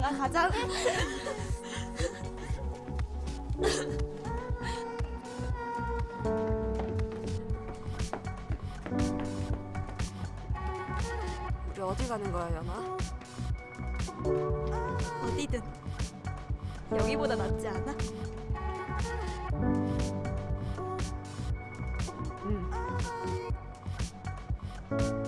나 가자 우리 어디 가는 거야 연아? 어디든 여기보다 낫지 않아? 응